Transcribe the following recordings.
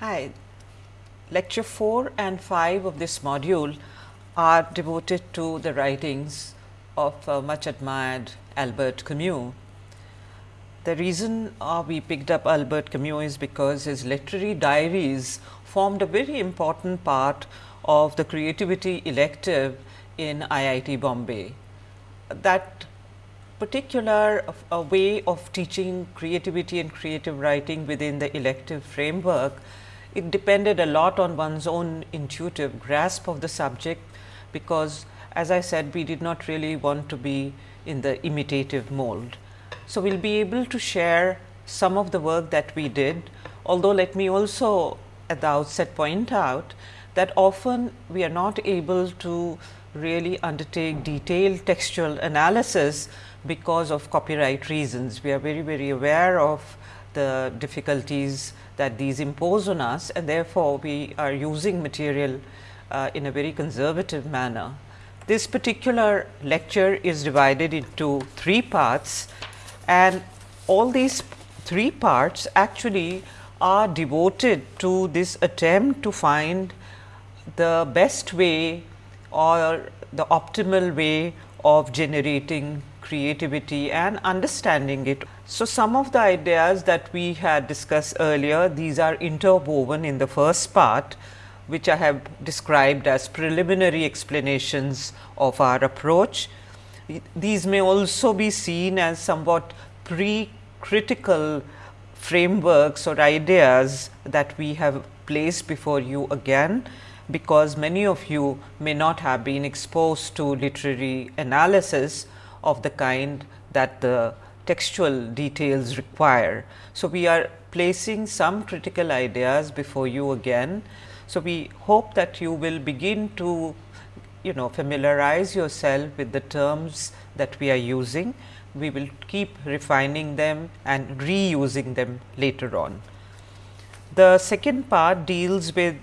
Hi, lecture 4 and 5 of this module are devoted to the writings of uh, much admired Albert Camus. The reason uh, we picked up Albert Camus is because his literary diaries formed a very important part of the creativity elective in IIT Bombay. That particular uh, way of teaching creativity and creative writing within the elective framework, it depended a lot on one's own intuitive grasp of the subject, because as I said we did not really want to be in the imitative mold. So, we will be able to share some of the work that we did, although let me also at the outset point out that often we are not able to really undertake detailed textual analysis because of copyright reasons. We are very, very aware of the difficulties that these impose on us and therefore, we are using material uh, in a very conservative manner. This particular lecture is divided into three parts and all these three parts actually are devoted to this attempt to find the best way or the optimal way of generating creativity and understanding it. So, some of the ideas that we had discussed earlier, these are interwoven in the first part, which I have described as preliminary explanations of our approach. These may also be seen as somewhat pre-critical frameworks or ideas that we have placed before you again because many of you may not have been exposed to literary analysis of the kind that the textual details require. So, we are placing some critical ideas before you again. So, we hope that you will begin to you know familiarize yourself with the terms that we are using. We will keep refining them and reusing them later on. The second part deals with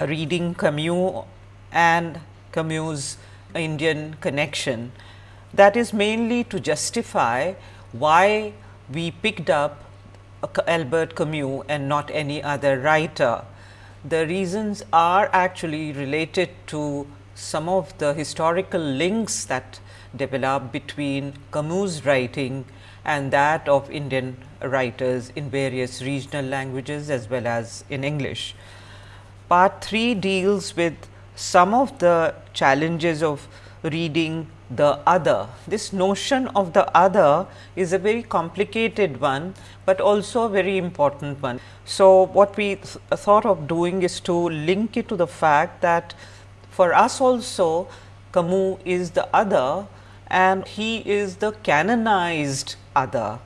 reading Camus and Camus Indian connection that is mainly to justify why we picked up Albert Camus and not any other writer. The reasons are actually related to some of the historical links that develop between Camus writing and that of Indian writers in various regional languages as well as in English. Part 3 deals with some of the challenges of reading the other. This notion of the other is a very complicated one, but also a very important one. So, what we th thought of doing is to link it to the fact that for us also Camus is the other and he is the canonized other.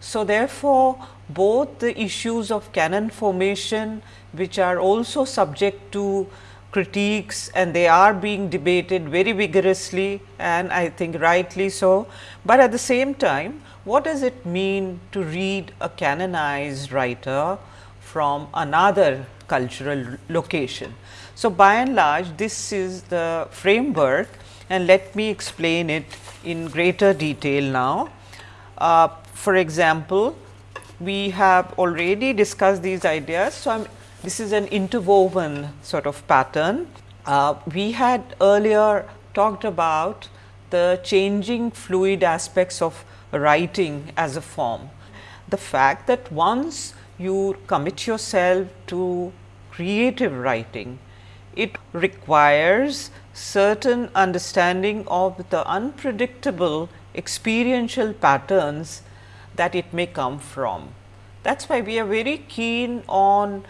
So, therefore, both the issues of canon formation which are also subject to critiques and they are being debated very vigorously and I think rightly so. But at the same time what does it mean to read a canonized writer from another cultural location. So, by and large this is the framework and let me explain it in greater detail now. Uh, for example, we have already discussed these ideas. So, I am this is an interwoven sort of pattern. Uh, we had earlier talked about the changing fluid aspects of writing as a form. The fact that once you commit yourself to creative writing, it requires certain understanding of the unpredictable experiential patterns that it may come from. That is why we are very keen on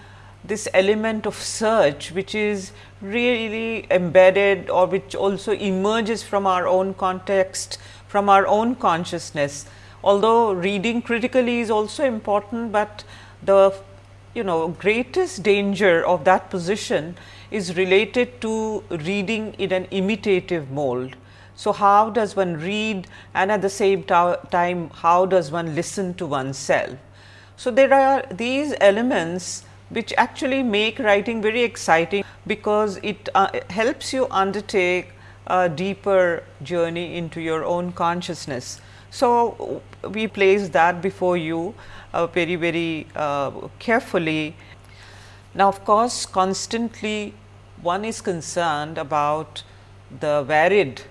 this element of search which is really embedded or which also emerges from our own context, from our own consciousness. Although reading critically is also important, but the you know greatest danger of that position is related to reading in an imitative mold. So, how does one read and at the same time how does one listen to oneself? So, there are these elements which actually make writing very exciting because it uh, helps you undertake a deeper journey into your own consciousness. So, we place that before you uh, very very uh, carefully Now, of course, constantly one is concerned about the varied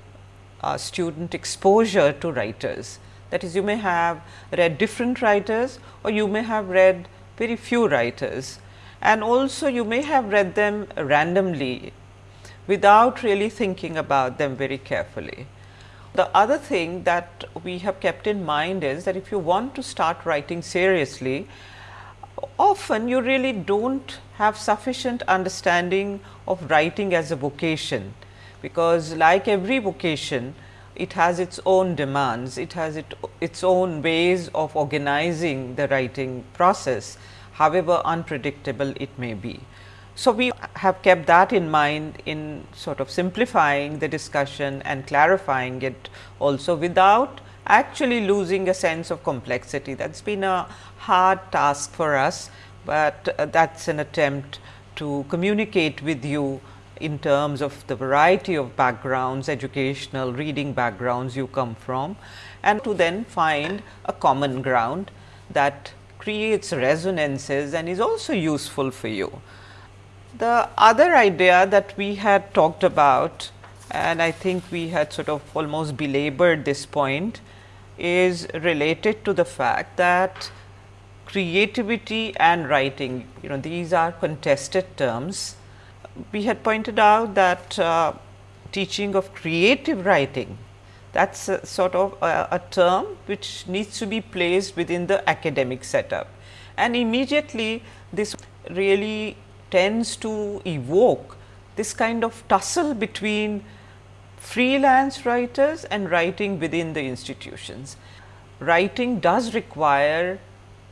uh, student exposure to writers. That is, you may have read different writers or you may have read very few writers and also you may have read them randomly without really thinking about them very carefully. The other thing that we have kept in mind is that if you want to start writing seriously, often you really do not have sufficient understanding of writing as a vocation, because like every vocation, it has its own demands, it has it, its own ways of organizing the writing process, however unpredictable it may be. So, we have kept that in mind in sort of simplifying the discussion and clarifying it also without actually losing a sense of complexity. That has been a hard task for us, but uh, that is an attempt to communicate with you in terms of the variety of backgrounds, educational reading backgrounds you come from and to then find a common ground that creates resonances and is also useful for you. The other idea that we had talked about and I think we had sort of almost belabored this point is related to the fact that creativity and writing, you know these are contested terms. We had pointed out that uh, teaching of creative writing that is sort of a, a, term which needs to be placed within the academic setup. And immediately this really tends to evoke this kind of tussle between freelance writers and writing within the institutions. Writing does require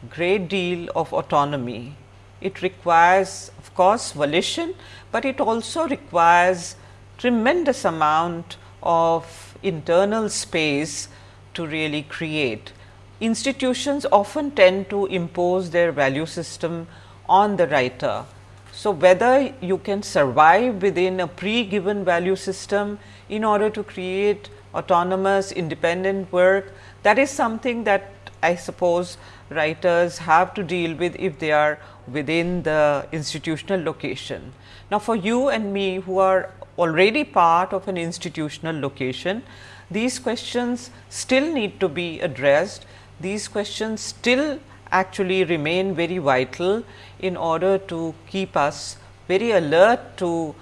great deal of autonomy. It requires of course, volition, but it also requires tremendous amount of internal space to really create. Institutions often tend to impose their value system on the writer so, whether you can survive within a pre-given value system in order to create autonomous independent work that is something that I suppose writers have to deal with if they are within the institutional location. Now, for you and me who are already part of an institutional location, these questions still need to be addressed. These questions still actually remain very vital in order to keep us very alert to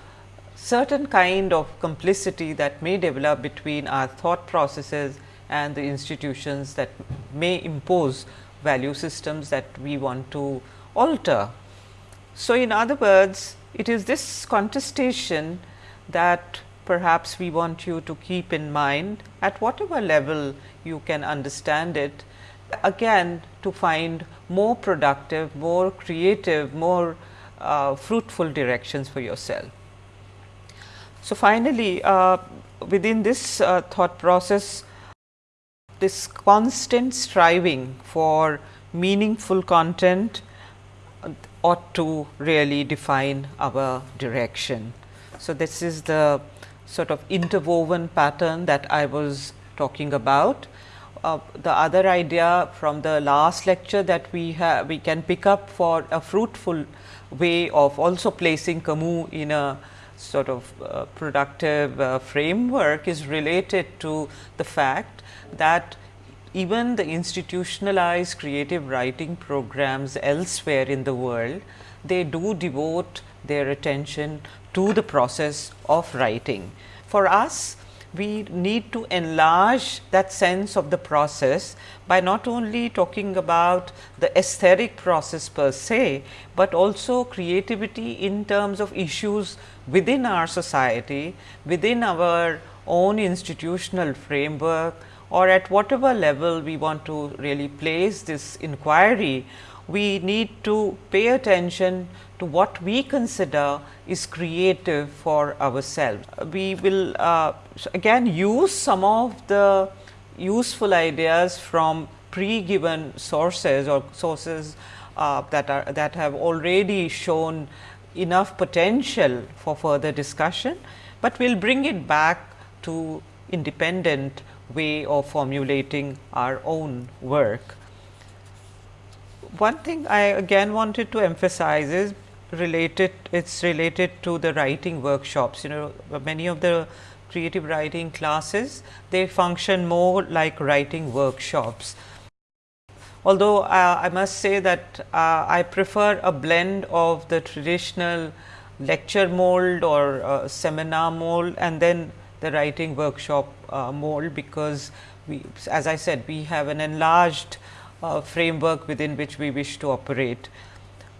certain kind of complicity that may develop between our thought processes and the institutions that may impose value systems that we want to alter. So, in other words, it is this contestation that perhaps we want you to keep in mind at whatever level you can understand it again to find more productive, more creative, more uh, fruitful directions for yourself. So, finally, uh, within this uh, thought process, this constant striving for meaningful content ought to really define our direction. So, this is the sort of interwoven pattern that I was talking about. Uh, the other idea from the last lecture that we have we can pick up for a fruitful way of also placing Camus in a sort of uh, productive uh, framework is related to the fact that even the institutionalized creative writing programs elsewhere in the world, they do devote their attention to the process of writing. For us, we need to enlarge that sense of the process by not only talking about the aesthetic process per se, but also creativity in terms of issues within our society, within our own institutional framework or at whatever level we want to really place this inquiry, we need to pay attention to what we consider is creative for ourselves. We will uh, again use some of the useful ideas from pre-given sources or sources uh, that are that have already shown enough potential for further discussion, but we will bring it back to independent way of formulating our own work. One thing I again wanted to emphasize is related it's related to the writing workshops you know many of the creative writing classes they function more like writing workshops although uh, I must say that uh, I prefer a blend of the traditional lecture mold or uh, seminar mold and then the writing workshop uh, mold because we as I said we have an enlarged uh, framework within which we wish to operate.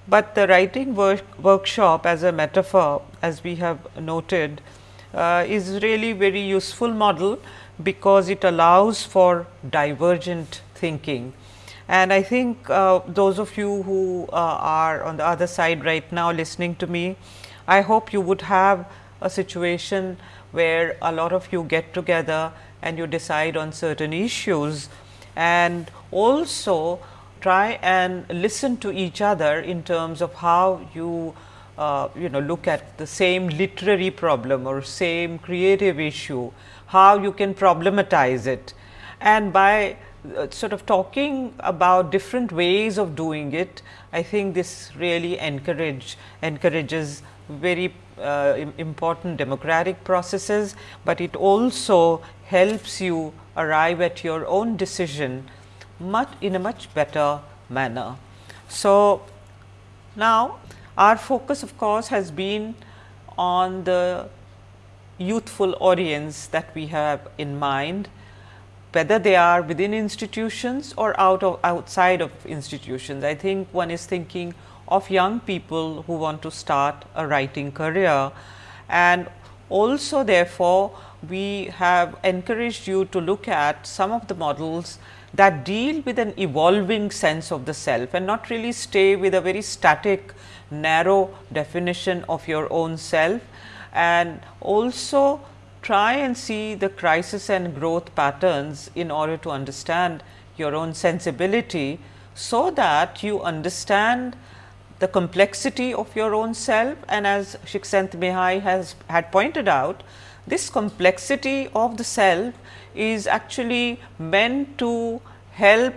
But the writing work workshop as a metaphor as we have noted uh, is really very useful model because it allows for divergent thinking. And I think uh, those of you who uh, are on the other side right now listening to me, I hope you would have a situation where a lot of you get together and you decide on certain issues and also try and listen to each other in terms of how you uh, you know look at the same literary problem or same creative issue, how you can problematize it. And by uh, sort of talking about different ways of doing it, I think this really encourage encourages very uh, important democratic processes, but it also helps you arrive at your own decision much in a much better manner. So, now our focus of course has been on the youthful audience that we have in mind, whether they are within institutions or out of outside of institutions. I think one is thinking of young people who want to start a writing career and also therefore, we have encouraged you to look at some of the models that deal with an evolving sense of the self and not really stay with a very static narrow definition of your own self. And also try and see the crisis and growth patterns in order to understand your own sensibility, so that you understand the complexity of your own self. And as Csikszentmihalyi has had pointed out, this complexity of the self is actually meant to help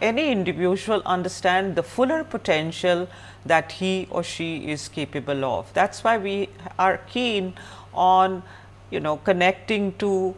any individual understand the fuller potential that he or she is capable of. That is why we are keen on you know connecting to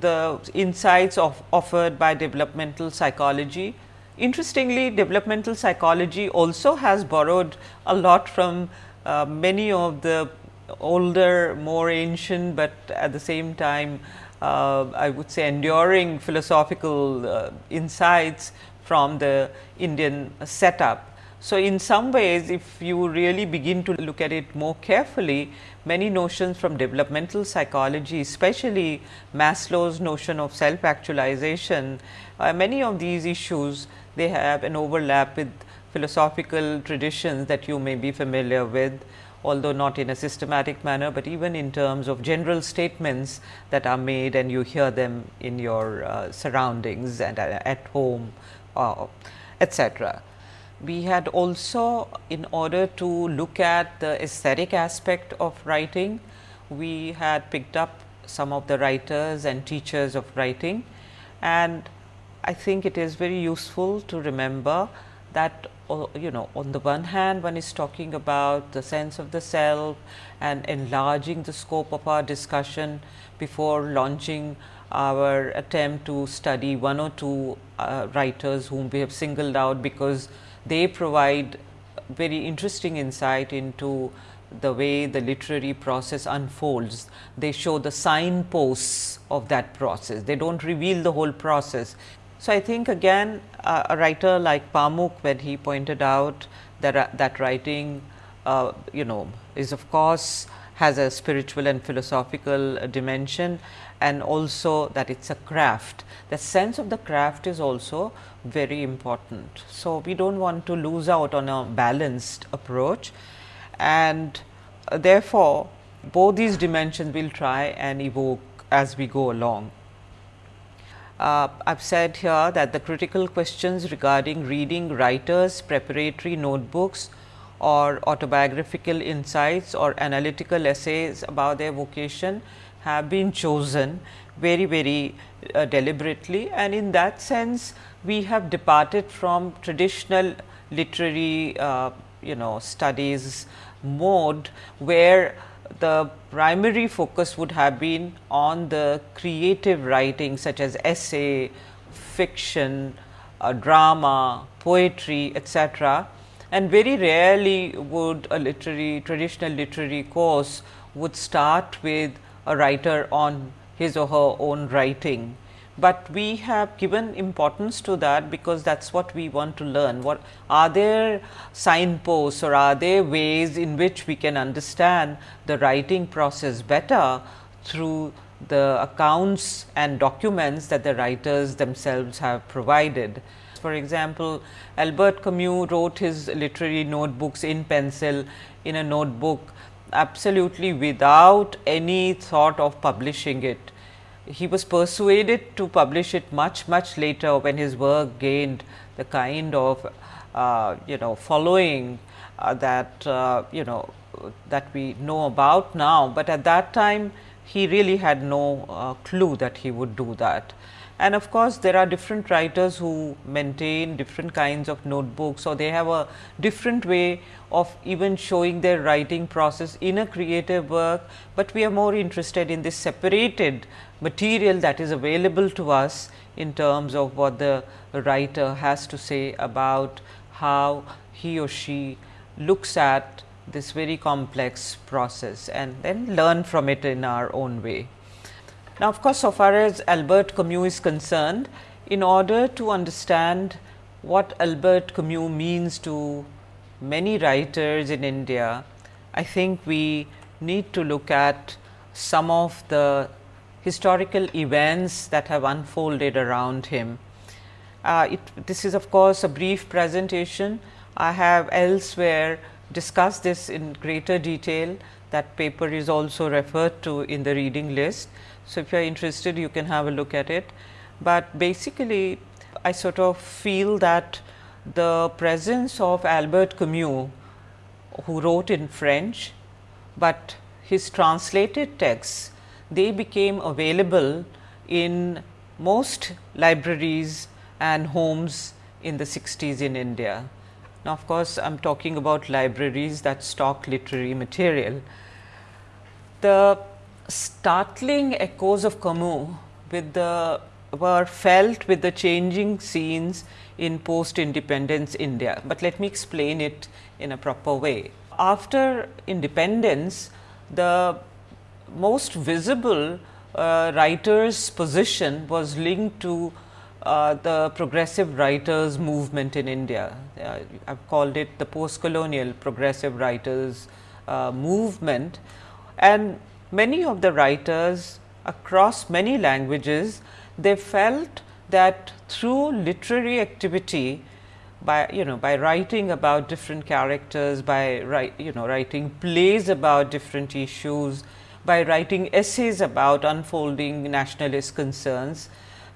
the insights of offered by developmental psychology Interestingly, developmental psychology also has borrowed a lot from uh, many of the older, more ancient, but at the same time, I would say enduring philosophical uh, insights from the Indian setup. So, in some ways if you really begin to look at it more carefully, many notions from developmental psychology, especially Maslow's notion of self actualization, uh, many of these issues they have an overlap with philosophical traditions that you may be familiar with although not in a systematic manner, but even in terms of general statements that are made and you hear them in your uh, surroundings and uh, at home uh, etc. We had also in order to look at the aesthetic aspect of writing, we had picked up some of the writers and teachers of writing and I think it is very useful to remember that you know on the one hand one is talking about the sense of the self and enlarging the scope of our discussion before launching our attempt to study one or two uh, writers whom we have singled out because they provide very interesting insight into the way the literary process unfolds. They show the signposts of that process. They do not reveal the whole process. So, I think again uh, a writer like Pamuk when he pointed out that uh, that writing uh, you know is of course has a spiritual and philosophical dimension and also that it is a craft. The sense of the craft is also very important. So, we do not want to lose out on a balanced approach and uh, therefore, both these dimensions we will try and evoke as we go along. Uh, I have said here that the critical questions regarding reading writers preparatory notebooks or autobiographical insights or analytical essays about their vocation have been chosen very very uh, deliberately. And in that sense we have departed from traditional literary uh, you know studies mode where the primary focus would have been on the creative writing such as essay, fiction, uh, drama, poetry etc. and very rarely would a literary traditional literary course would start with a writer on his or her own writing but we have given importance to that because that is what we want to learn. What are there signposts or are there ways in which we can understand the writing process better through the accounts and documents that the writers themselves have provided. For example, Albert Camus wrote his literary notebooks in pencil in a notebook absolutely without any thought of publishing it he was persuaded to publish it much much later when his work gained the kind of uh, you know following uh, that uh, you know that we know about now, but at that time he really had no uh, clue that he would do that. And of course, there are different writers who maintain different kinds of notebooks or they have a different way of even showing their writing process in a creative work, but we are more interested in this separated material that is available to us in terms of what the writer has to say about how he or she looks at this very complex process and then learn from it in our own way. Now, of course, so far as Albert Camus is concerned, in order to understand what Albert Camus means to many writers in India, I think we need to look at some of the historical events that have unfolded around him. Uh, it, this is of course, a brief presentation. I have elsewhere discussed this in greater detail. That paper is also referred to in the reading list. So, if you are interested you can have a look at it, but basically I sort of feel that the presence of Albert Camus who wrote in French, but his translated texts they became available in most libraries and homes in the 60s in India. Now, of course, I am talking about libraries that stock literary material. The startling echoes of Camus with the were felt with the changing scenes in post independence India, but let me explain it in a proper way. After independence, the most visible uh, writer's position was linked to uh, the progressive writers movement in India. Uh, I have called it the post colonial progressive writers uh, movement and many of the writers across many languages, they felt that through literary activity by you know by writing about different characters, by you know writing plays about different issues, by writing essays about unfolding nationalist concerns,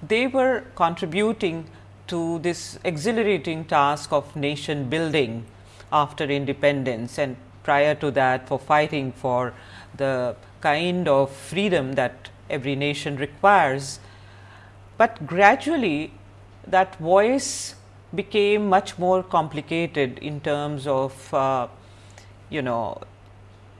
they were contributing to this exhilarating task of nation building after independence and prior to that for fighting for the kind of freedom that every nation requires. But gradually that voice became much more complicated in terms of uh, you know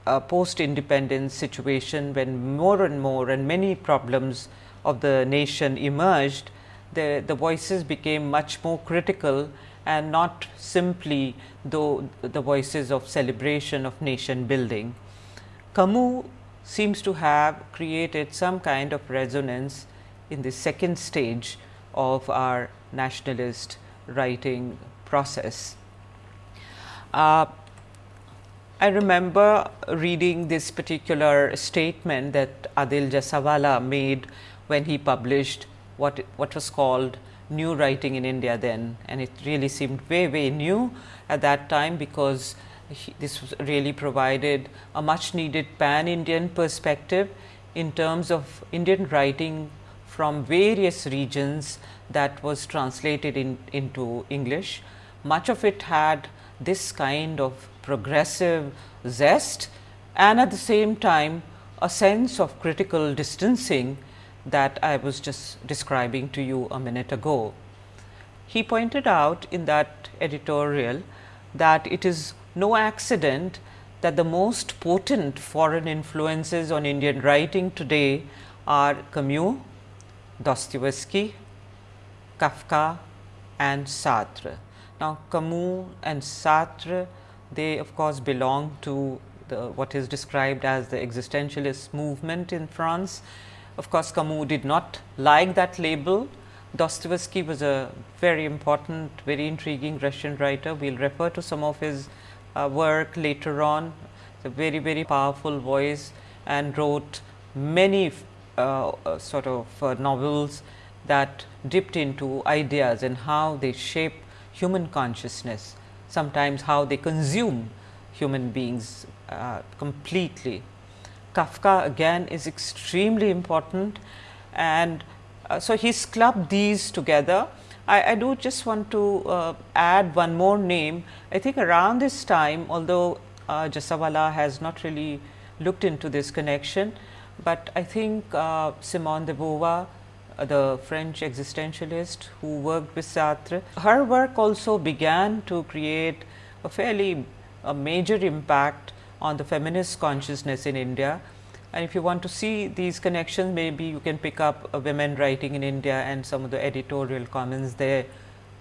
a post independence situation when more and more and many problems of the nation emerged, the, the voices became much more critical and not simply though the voices of celebration of nation building. Camus seems to have created some kind of resonance in the second stage of our nationalist writing process. Uh, I remember reading this particular statement that Adil Jussawalla made when he published what, what was called new writing in India then and it really seemed very, very new at that time because he, this really provided a much needed pan Indian perspective in terms of Indian writing from various regions that was translated in, into English. Much of it had this kind of progressive zest and at the same time a sense of critical distancing that I was just describing to you a minute ago. He pointed out in that editorial that it is no accident that the most potent foreign influences on Indian writing today are Camus, Dostoevsky, Kafka and Sartre. Now, Camus and Sartre they of course belong to the what is described as the existentialist movement in France. Of course, Camus did not like that label. Dostoevsky was a very important, very intriguing Russian writer. We will refer to some of his uh, work later on. a very, very powerful voice and wrote many uh, uh, sort of uh, novels that dipped into ideas and how they shape human consciousness, sometimes how they consume human beings uh, completely. Kafka again is extremely important and uh, so he's clubbed these together. I, I do just want to uh, add one more name. I think around this time, although uh, Jussawalla has not really looked into this connection, but I think uh, Simone de Beauvoir, the French existentialist who worked with Sartre, her work also began to create a fairly a major impact on the feminist consciousness in India. And if you want to see these connections, maybe you can pick up a women writing in India and some of the editorial comments there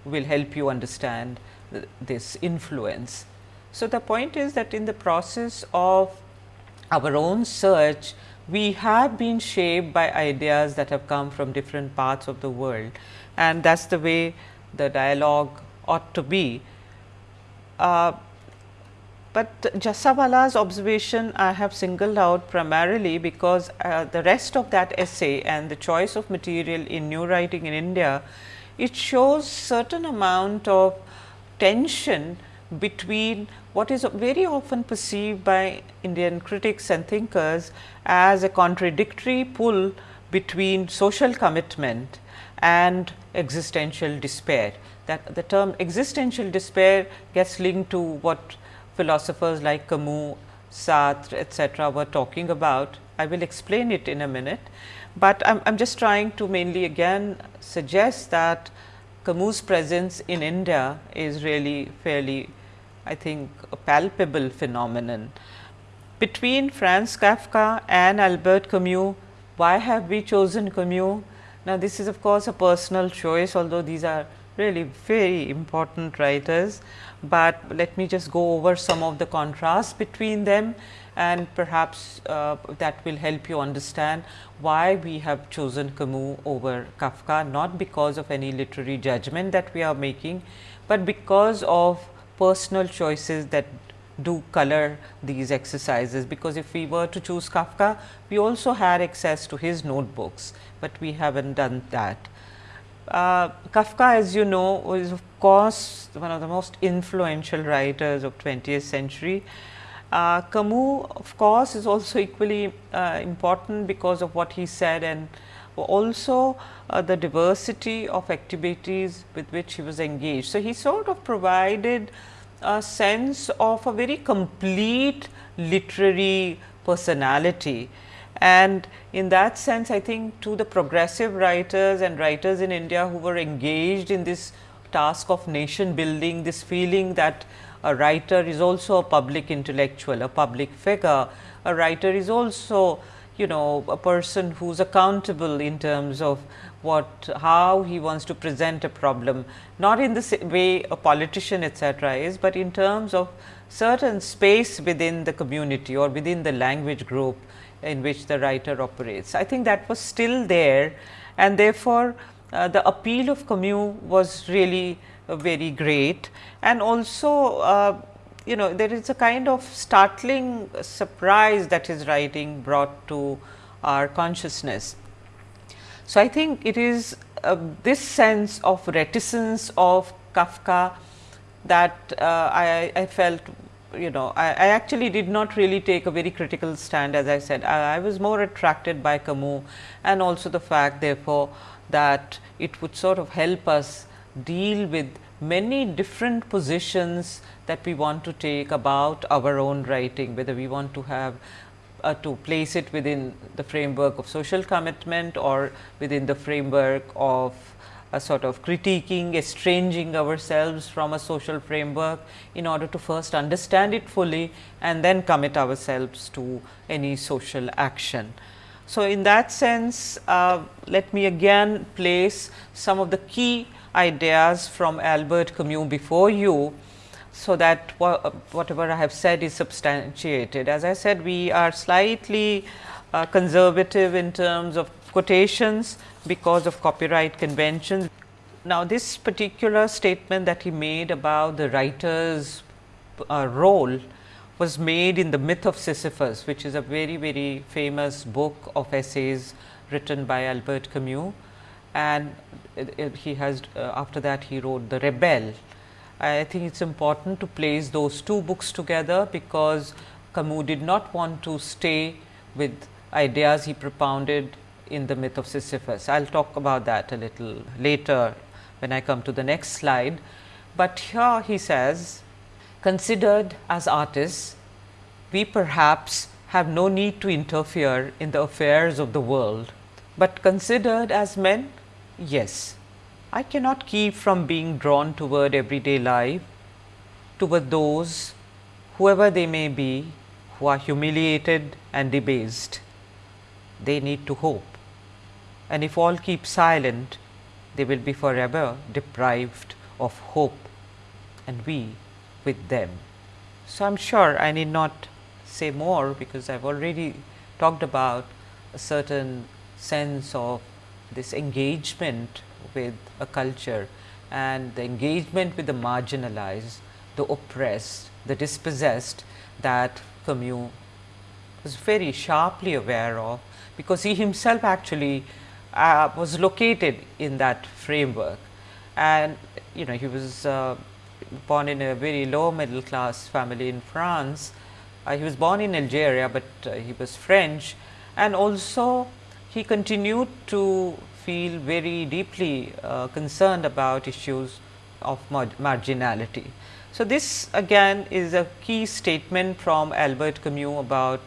will help you understand th this influence. So, the point is that in the process of our own search, we have been shaped by ideas that have come from different parts of the world and that is the way the dialogue ought to be. Uh, but Jussawalla's observation I have singled out primarily because uh, the rest of that essay and the choice of material in new writing in India, it shows certain amount of tension between what is very often perceived by Indian critics and thinkers as a contradictory pull between social commitment and existential despair. That the term existential despair gets linked to what philosophers like Camus, Sartre, etc., were talking about. I will explain it in a minute, but I am just trying to mainly again suggest that Camus' presence in India is really fairly I think a palpable phenomenon. Between Franz Kafka and Albert Camus, why have we chosen Camus? Now, this is of course a personal choice, although these are really very important writers, but let me just go over some of the contrasts between them and perhaps uh, that will help you understand why we have chosen Camus over Kafka, not because of any literary judgment that we are making, but because of personal choices that do color these exercises, because if we were to choose Kafka, we also had access to his notebooks, but we have not done that. Uh, Kafka as you know is of course one of the most influential writers of 20th century. Uh, Camus of course is also equally uh, important because of what he said and also uh, the diversity of activities with which he was engaged. So, he sort of provided a sense of a very complete literary personality. And in that sense, I think to the progressive writers and writers in India who were engaged in this task of nation building, this feeling that a writer is also a public intellectual, a public figure, a writer is also you know a person who is accountable in terms of what how he wants to present a problem not in the way a politician etc., is, but in terms of certain space within the community or within the language group in which the writer operates. I think that was still there and therefore, uh, the appeal of Camus was really uh, very great and also uh, you know there is a kind of startling surprise that his writing brought to our consciousness. So, I think it is uh, this sense of reticence of Kafka that uh, I, I, felt you know I, I, actually did not really take a very critical stand as I said I, I was more attracted by Camus and also the fact therefore that it would sort of help us deal with many different positions that we want to take about our own writing, whether we want to have uh, to place it within the framework of social commitment or within the framework of a sort of critiquing, estranging ourselves from a social framework in order to first understand it fully and then commit ourselves to any social action. So, in that sense, uh, let me again place some of the key ideas from Albert Camus before you, so that whatever I have said is substantiated. As I said, we are slightly uh, conservative in terms of quotations because of copyright conventions. Now, this particular statement that he made about the writer's uh, role was made in the myth of Sisyphus, which is a very, very famous book of essays written by Albert Camus. And he has, uh, after that, he wrote The Rebel. I think it is important to place those two books together, because Camus did not want to stay with ideas he propounded in the myth of Sisyphus. I will talk about that a little later when I come to the next slide. But here he says, considered as artists, we perhaps have no need to interfere in the affairs of the world, but considered as men, yes. I cannot keep from being drawn toward everyday life, toward those, whoever they may be, who are humiliated and debased. They need to hope and if all keep silent, they will be forever deprived of hope and we with them. So, I am sure I need not say more because I have already talked about a certain sense of this engagement with a culture and the engagement with the marginalized, the oppressed, the dispossessed that Camus was very sharply aware of, because he himself actually uh, was located in that framework. And you know he was uh, born in a very low middle class family in France. Uh, he was born in Algeria, but uh, he was French and also he continued to feel very deeply uh, concerned about issues of mar marginality. So, this again is a key statement from Albert Camus about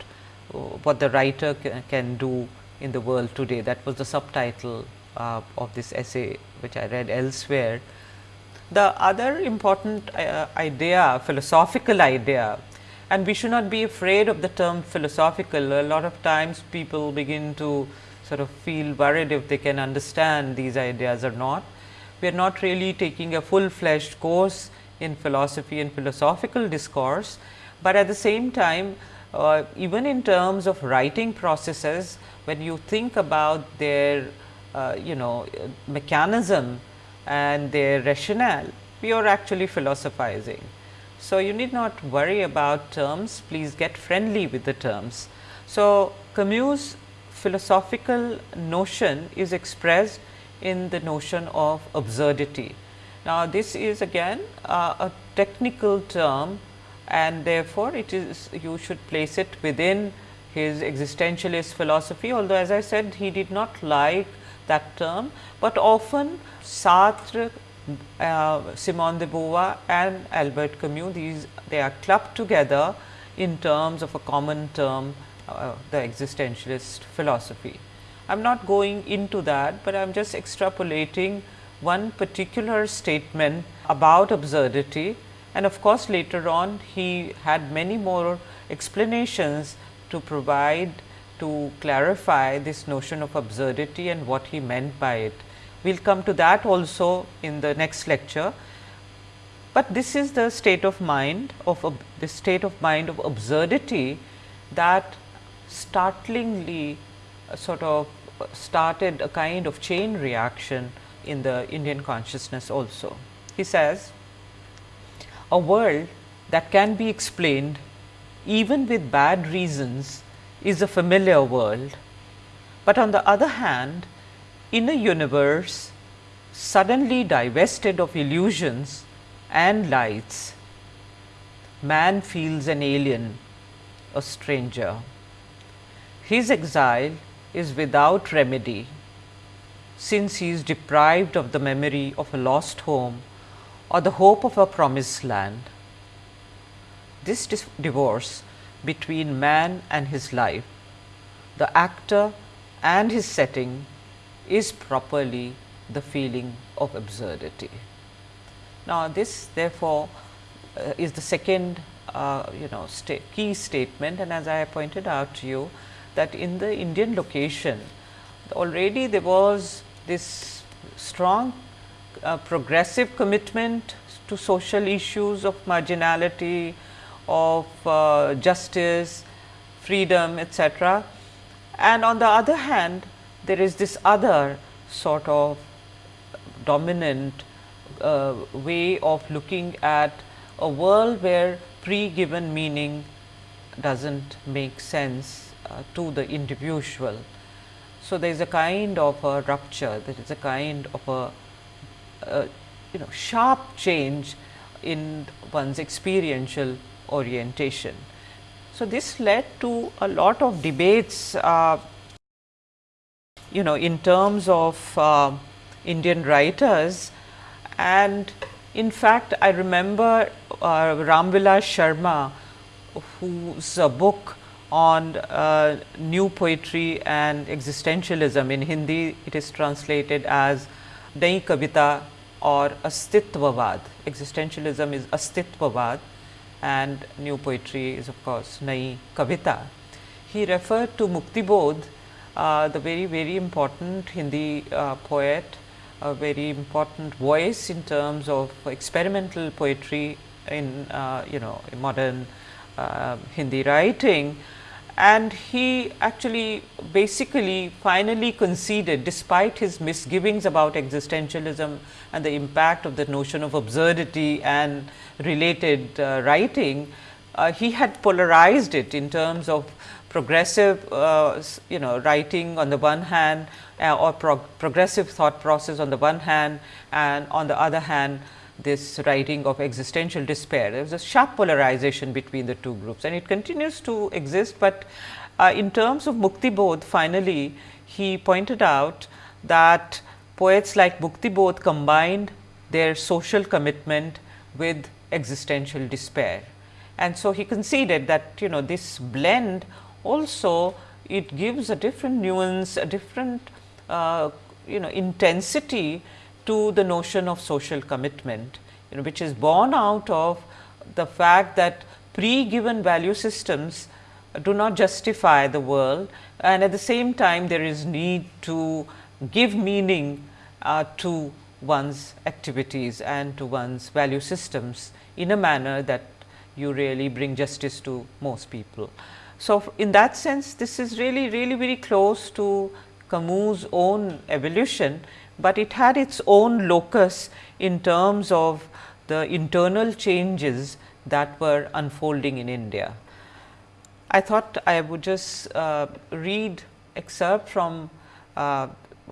uh, what the writer can do in the world today. That was the subtitle uh, of this essay which I read elsewhere. The other important uh, idea, philosophical idea and we should not be afraid of the term philosophical. A lot of times people begin to sort of feel worried if they can understand these ideas or not. We are not really taking a full fledged course in philosophy and philosophical discourse, but at the same time uh, even in terms of writing processes when you think about their uh, you know mechanism and their rationale, we are actually philosophizing. So, you need not worry about terms, please get friendly with the terms. So, Camus philosophical notion is expressed in the notion of absurdity. Now, this is again uh, a technical term and therefore, it is you should place it within his existentialist philosophy, although as I said he did not like that term, but often Sartre, uh, Simone de Beauvoir and Albert Camus these they are clubbed together in terms of a common term uh, the existentialist philosophy. I am not going into that, but I am just extrapolating one particular statement about absurdity and of course, later on he had many more explanations to provide to clarify this notion of absurdity and what he meant by it. We will come to that also in the next lecture, but this is the state of mind of the state of mind of absurdity that startlingly uh, sort of started a kind of chain reaction in the Indian consciousness also. He says, a world that can be explained even with bad reasons is a familiar world, but on the other hand in a universe suddenly divested of illusions and lights, man feels an alien, a stranger. His exile is without remedy, since he is deprived of the memory of a lost home or the hope of a promised land. This divorce between man and his life, the actor and his setting is properly the feeling of absurdity. Now, this therefore, uh, is the second uh, you know sta key statement and as I pointed out to you that in the Indian location already there was this strong uh, progressive commitment to social issues of marginality, of uh, justice, freedom etc. And on the other hand there is this other sort of dominant uh, way of looking at a world where pre-given meaning does not make sense uh, to the individual. So, there is a kind of a rupture, there is a kind of a, a you know sharp change in one's experiential orientation. So, this led to a lot of debates uh, you know in terms of uh, Indian writers and in fact, I remember uh, Sharma whose book on uh, new poetry and existentialism in Hindi it is translated as Nai Kavita or Astitvavad. Existentialism is Astitvavad and new poetry is of course Nai Kavita. He referred to Muktibodh, uh, the very very important Hindi uh, poet a very important voice in terms of experimental poetry in uh, you know modern uh, Hindi writing. And he actually basically finally conceded despite his misgivings about existentialism and the impact of the notion of absurdity and related uh, writing, uh, he had polarized it in terms of progressive uh, you know writing on the one hand uh, or prog progressive thought process on the one hand and on the other hand this writing of existential despair. There was a sharp polarization between the two groups and it continues to exist, but uh, in terms of Mukti Bodh finally he pointed out that poets like Mukti Bodh combined their social commitment with existential despair. And so, he conceded that you know this blend also it gives a different nuance, a different uh, you know intensity to the notion of social commitment, you know, which is born out of the fact that pre-given value systems do not justify the world and at the same time there is need to give meaning uh, to one's activities and to one's value systems in a manner that you really bring justice to most people. So, in that sense this is really really very close to Camus' own evolution, but it had its own locus in terms of the internal changes that were unfolding in India. I thought I would just uh, read excerpt from uh,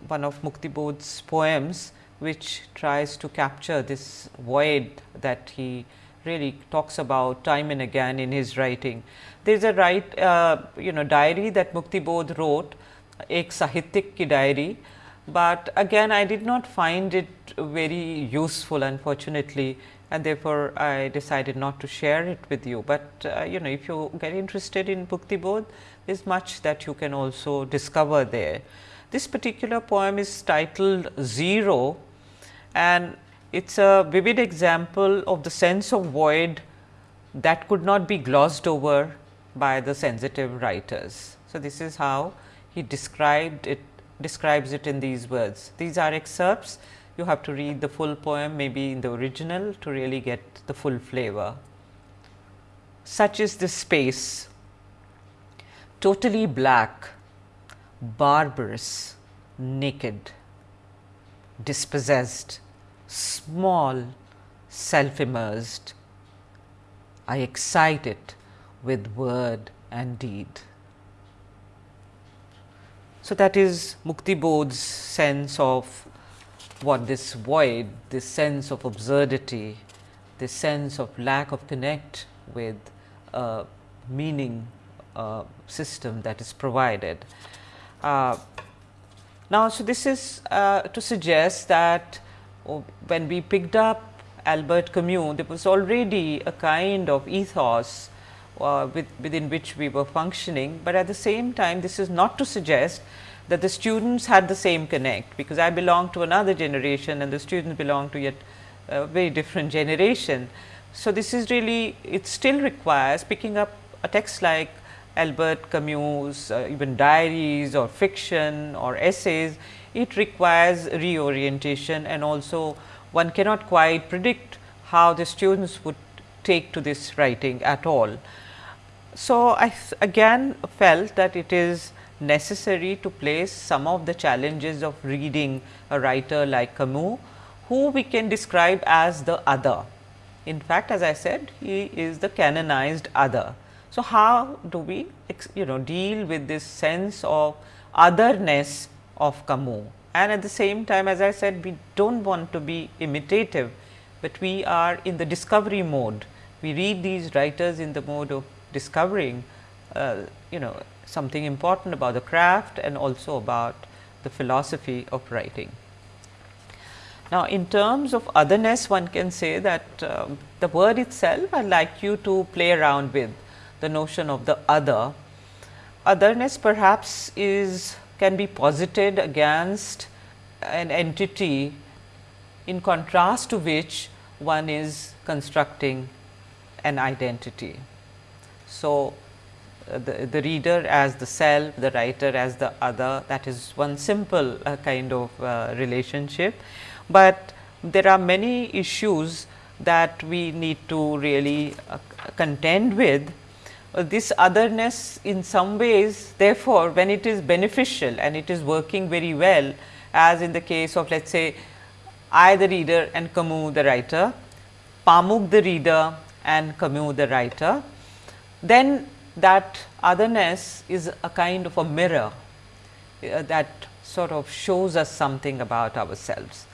one of Mukti Bodh's poems, which tries to capture this void that he really talks about time and again in his writing. There is a write, uh, you know diary that Mukti Bodh wrote, ek sahityik ki diary, but again I did not find it very useful unfortunately and therefore, I decided not to share it with you, but uh, you know if you get interested in Mukti Bodh, there is much that you can also discover there. This particular poem is titled Zero and it is a vivid example of the sense of void that could not be glossed over by the sensitive writers. So, this is how he described it describes it in these words. These are excerpts you have to read the full poem maybe in the original to really get the full flavor. Such is this space totally black, barbarous, naked, dispossessed, small, self immersed. I excite it with word and deed. So, that is Mukti Bodh's sense of what this void, this sense of absurdity, this sense of lack of connect with a meaning uh, system that is provided. Uh, now, so this is uh, to suggest that when we picked up Albert Camus, there was already a kind of ethos uh, with, within which we were functioning, but at the same time this is not to suggest that the students had the same connect, because I belong to another generation and the students belong to yet a very different generation. So, this is really it still requires picking up a text like Albert Camus, uh, even diaries or fiction or essays, it requires reorientation and also one cannot quite predict how the students would take to this writing at all. So, I again felt that it is necessary to place some of the challenges of reading a writer like Camus, who we can describe as the other. In fact, as I said, he is the canonized other. So, how do we you know deal with this sense of otherness of Camus and at the same time as I said we do not want to be imitative, but we are in the discovery mode. We read these writers in the mode of discovering uh, you know something important about the craft and also about the philosophy of writing. Now, in terms of otherness one can say that uh, the word itself I would like you to play around with the notion of the other. Otherness perhaps is can be posited against an entity in contrast to which one is constructing an identity. So, uh, the, the reader as the self, the writer as the other that is one simple uh, kind of uh, relationship, but there are many issues that we need to really uh, contend with. Uh, this otherness in some ways therefore, when it is beneficial and it is working very well as in the case of let us say I the reader and Camus the writer, Pamuk the reader and Camus the writer, then that otherness is a kind of a mirror uh, that sort of shows us something about ourselves.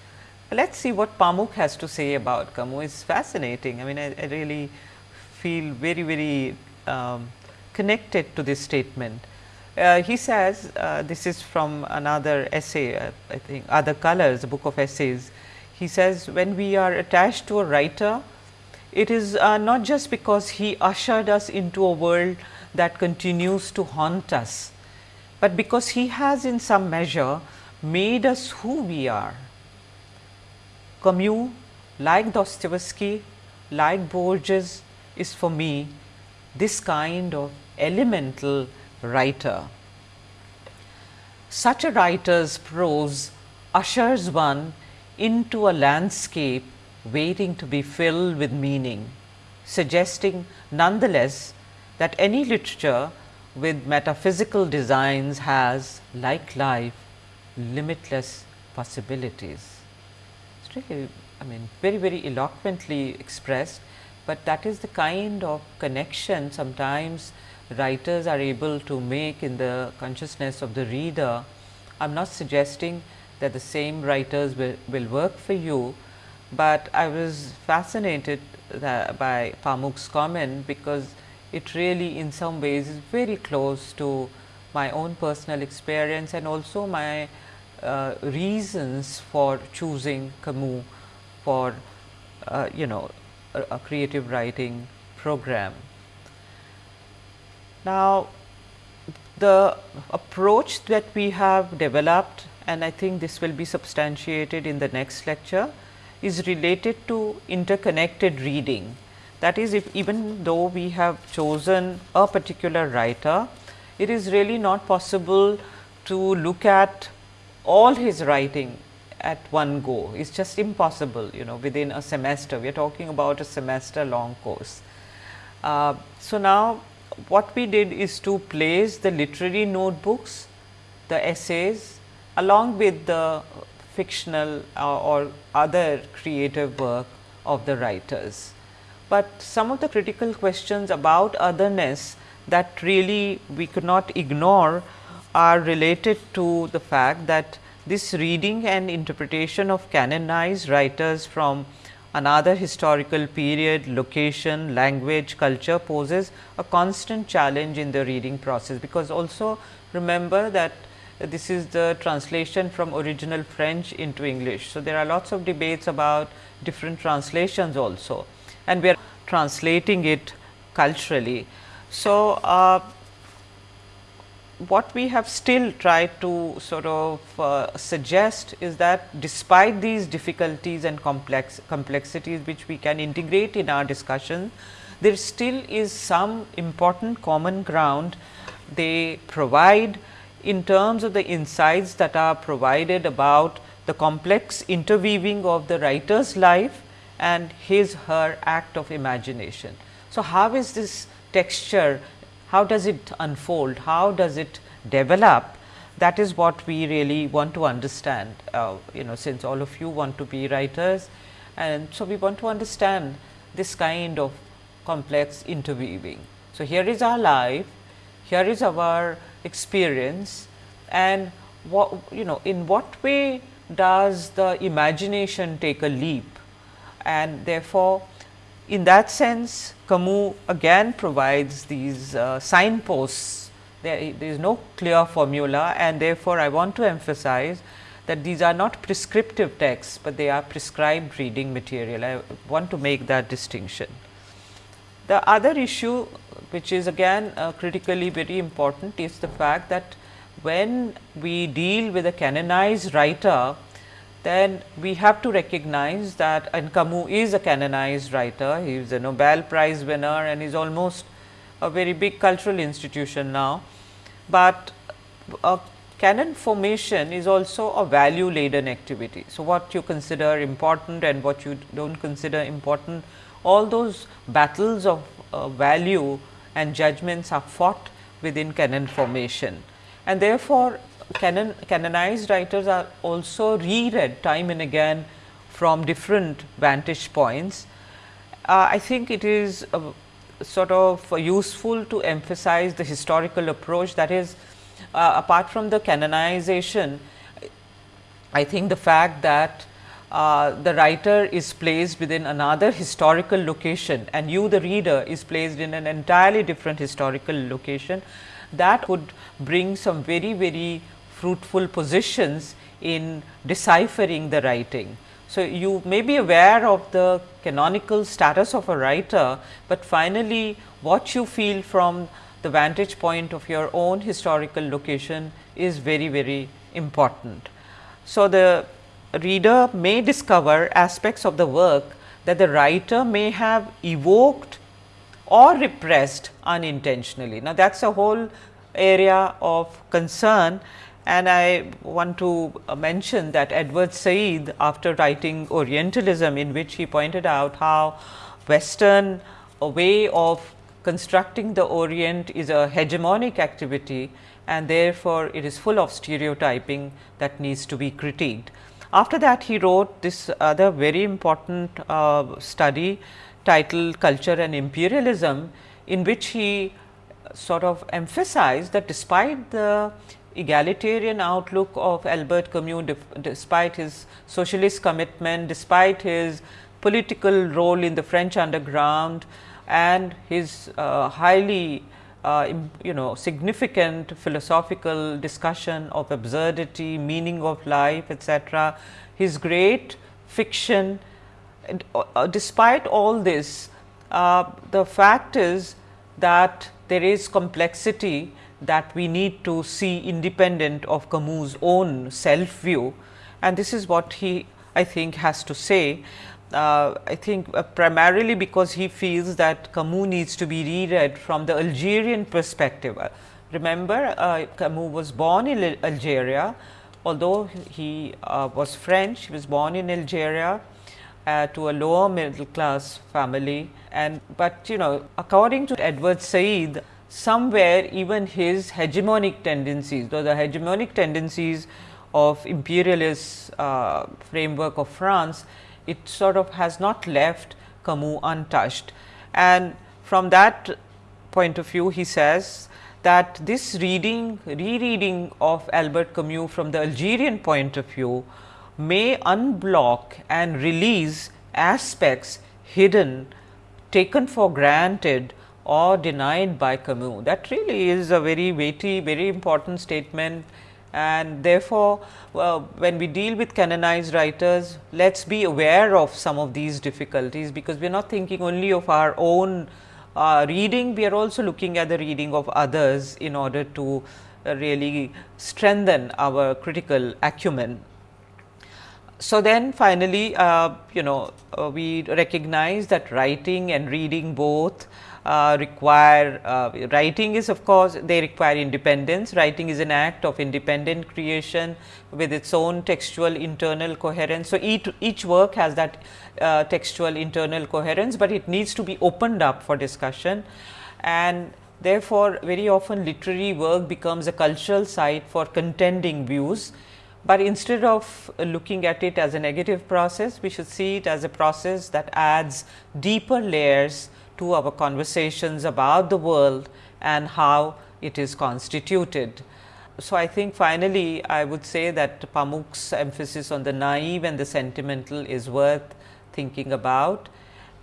Let us see what Pamuk has to say about Camus, it is fascinating. I mean, I, I really feel very, very um, connected to this statement. Uh, he says uh, this is from another essay uh, I think other colors a book of essays. He says when we are attached to a writer it is uh, not just because he ushered us into a world that continues to haunt us, but because he has in some measure made us who we are. Camus like Dostoevsky like Borges is for me this kind of elemental writer. Such a writer's prose ushers one into a landscape waiting to be filled with meaning, suggesting nonetheless that any literature with metaphysical designs has, like life, limitless possibilities. It's really, I mean, very, very eloquently expressed, but that is the kind of connection sometimes writers are able to make in the consciousness of the reader. I am not suggesting that the same writers will, will work for you, but I was fascinated by Pamuk's comment because it really in some ways is very close to my own personal experience and also my uh, reasons for choosing Camus for uh, you know a, a creative writing program. Now, the approach that we have developed and I think this will be substantiated in the next lecture is related to interconnected reading. That is if even though we have chosen a particular writer, it is really not possible to look at all his writing at one go. It is just impossible you know within a semester. We are talking about a semester long course. Uh, so, now what we did is to place the literary notebooks, the essays along with the fictional uh, or other creative work of the writers. But some of the critical questions about otherness that really we could not ignore are related to the fact that this reading and interpretation of canonized writers from Another historical period, location, language, culture poses a constant challenge in the reading process, because also remember that this is the translation from original French into English. So, there are lots of debates about different translations also and we are translating it culturally. So, uh, what we have still tried to sort of uh, suggest is that despite these difficulties and complex complexities which we can integrate in our discussion, there still is some important common ground they provide in terms of the insights that are provided about the complex interweaving of the writer's life and his her act of imagination. So, how is this texture how does it unfold, how does it develop that is what we really want to understand uh, you know since all of you want to be writers and so we want to understand this kind of complex interweaving. So, here is our life, here is our experience and what you know in what way does the imagination take a leap and therefore, in that sense Camus again provides these uh, signposts, there, there is no clear formula and therefore, I want to emphasize that these are not prescriptive texts, but they are prescribed reading material. I want to make that distinction. The other issue which is again uh, critically very important is the fact that when we deal with a canonized writer, then we have to recognize that and Camus is a canonized writer, he is a Nobel Prize winner and is almost a very big cultural institution now. But a canon formation is also a value laden activity. So, what you consider important and what you do not consider important, all those battles of uh, value and judgments are fought within canon formation. And therefore, canon, canonized writers are also reread time and again from different vantage points. Uh, I think it is uh, sort of useful to emphasize the historical approach that is uh, apart from the canonization, I think the fact that uh, the writer is placed within another historical location and you the reader is placed in an entirely different historical location that would bring some very very fruitful positions in deciphering the writing. So, you may be aware of the canonical status of a writer, but finally, what you feel from the vantage point of your own historical location is very very important. So, the reader may discover aspects of the work that the writer may have evoked or repressed unintentionally. Now, that is a whole area of concern and I want to mention that Edward Said after writing Orientalism in which he pointed out how western way of constructing the Orient is a hegemonic activity and therefore, it is full of stereotyping that needs to be critiqued. After that he wrote this other very important uh, study titled Culture and Imperialism in which he sort of emphasized that despite the egalitarian outlook of Albert Camus despite his socialist commitment, despite his political role in the French underground and his uh, highly uh, you know significant philosophical discussion of absurdity, meaning of life etc. His great fiction and, uh, despite all this uh, the fact is that there is complexity that we need to see independent of Camus' own self view and this is what he I think has to say. Uh, I think uh, primarily because he feels that Camus needs to be reread from the Algerian perspective. Uh, remember uh, Camus was born in Algeria, although he uh, was French, he was born in Algeria uh, to a lower middle class family and but you know according to Edward Said somewhere even his hegemonic tendencies, though the hegemonic tendencies of imperialist uh, framework of France, it sort of has not left Camus untouched. And from that point of view, he says that this reading, rereading of Albert Camus from the Algerian point of view may unblock and release aspects hidden, taken for granted or denied by Camus. That really is a very weighty, very important statement and therefore, when we deal with canonized writers, let us be aware of some of these difficulties, because we are not thinking only of our own uh, reading, we are also looking at the reading of others in order to uh, really strengthen our critical acumen. So, then finally, uh, you know uh, we recognize that writing and reading both uh, require uh, writing is of course, they require independence. Writing is an act of independent creation with its own textual internal coherence. So, each, each work has that uh, textual internal coherence, but it needs to be opened up for discussion and therefore, very often literary work becomes a cultural site for contending views but instead of looking at it as a negative process, we should see it as a process that adds deeper layers to our conversations about the world and how it is constituted. So, I think finally, I would say that Pamuk's emphasis on the naive and the sentimental is worth thinking about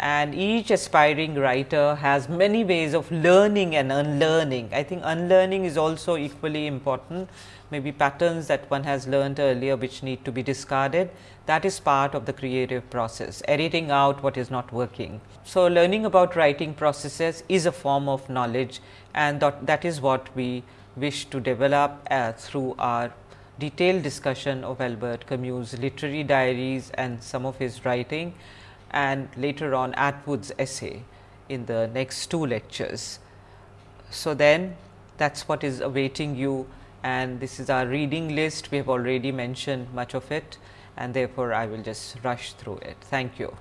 and each aspiring writer has many ways of learning and unlearning. I think unlearning is also equally important maybe patterns that one has learned earlier which need to be discarded that is part of the creative process editing out what is not working. So, learning about writing processes is a form of knowledge and that, that is what we wish to develop uh, through our detailed discussion of Albert Camus literary diaries and some of his writing and later on Atwood's essay in the next two lectures. So, then that is what is awaiting you and this is our reading list. We have already mentioned much of it and therefore, I will just rush through it. Thank you.